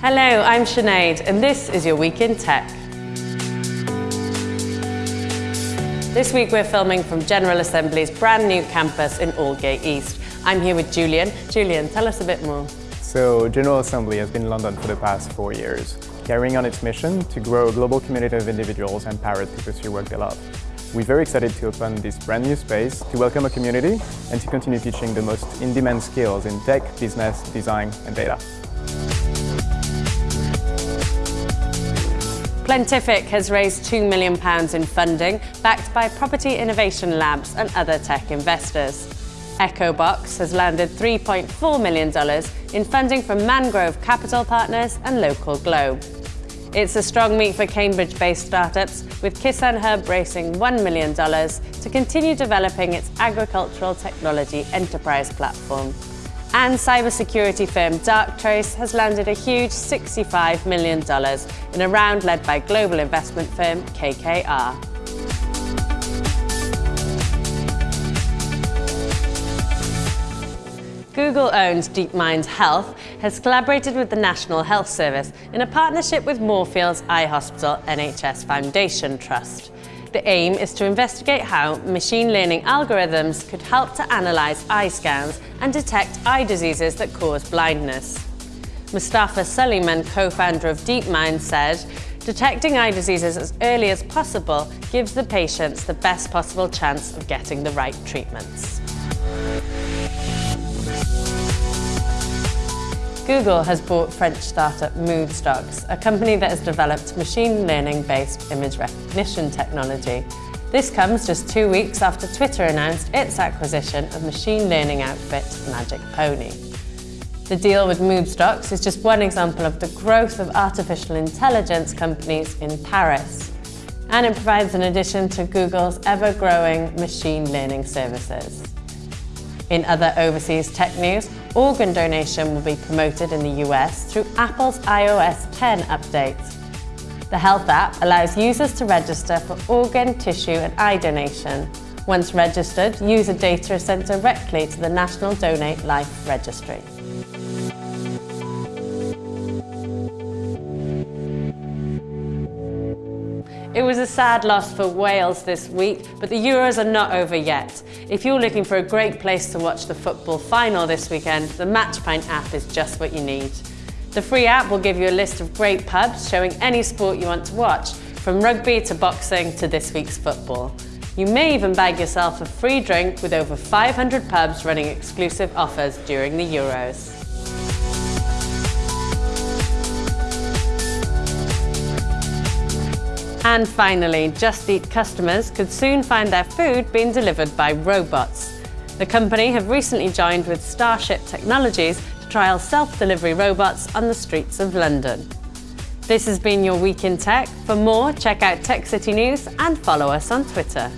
Hello, I'm Sinead and this is your Week in Tech. This week we're filming from General Assembly's brand new campus in Aldgate East. I'm here with Julian. Julian, tell us a bit more. So General Assembly has been in London for the past four years, carrying on its mission to grow a global community of individuals empowered to pursue work they love. We're very excited to open this brand new space to welcome a community and to continue teaching the most in-demand skills in tech, business, design and data. Plentific has raised £2 million in funding, backed by Property Innovation Labs and other tech investors. EchoBox has landed $3.4 million in funding from Mangrove Capital Partners and Local Globe. It's a strong meet for Cambridge-based startups, with Kisan Hub raising $1 million to continue developing its agricultural technology enterprise platform. And cybersecurity firm Darktrace has landed a huge $65 million in a round led by global investment firm KKR. Google-owned DeepMind Health has collaborated with the National Health Service in a partnership with Moorfields Eye Hospital NHS Foundation Trust. The aim is to investigate how machine learning algorithms could help to analyse eye scans and detect eye diseases that cause blindness. Mustafa Suleyman, co-founder of DeepMind, said, detecting eye diseases as early as possible gives the patients the best possible chance of getting the right treatments. Google has bought French startup Moodstocks, a company that has developed machine learning-based image recognition technology. This comes just two weeks after Twitter announced its acquisition of machine learning outfit Magic Pony. The deal with Moodstocks is just one example of the growth of artificial intelligence companies in Paris. And it provides an addition to Google's ever-growing machine learning services. In other overseas tech news, organ donation will be promoted in the US through Apple's iOS 10 update. The Health app allows users to register for organ, tissue and eye donation. Once registered, user data is sent directly to the National Donate Life Registry. It was a sad loss for Wales this week, but the Euros are not over yet. If you're looking for a great place to watch the football final this weekend, the Matchpint app is just what you need. The free app will give you a list of great pubs showing any sport you want to watch, from rugby to boxing to this week's football. You may even bag yourself a free drink with over 500 pubs running exclusive offers during the Euros. And finally, Just Eat customers could soon find their food being delivered by robots. The company have recently joined with Starship Technologies to trial self-delivery robots on the streets of London. This has been your Week in Tech. For more, check out Tech City News and follow us on Twitter.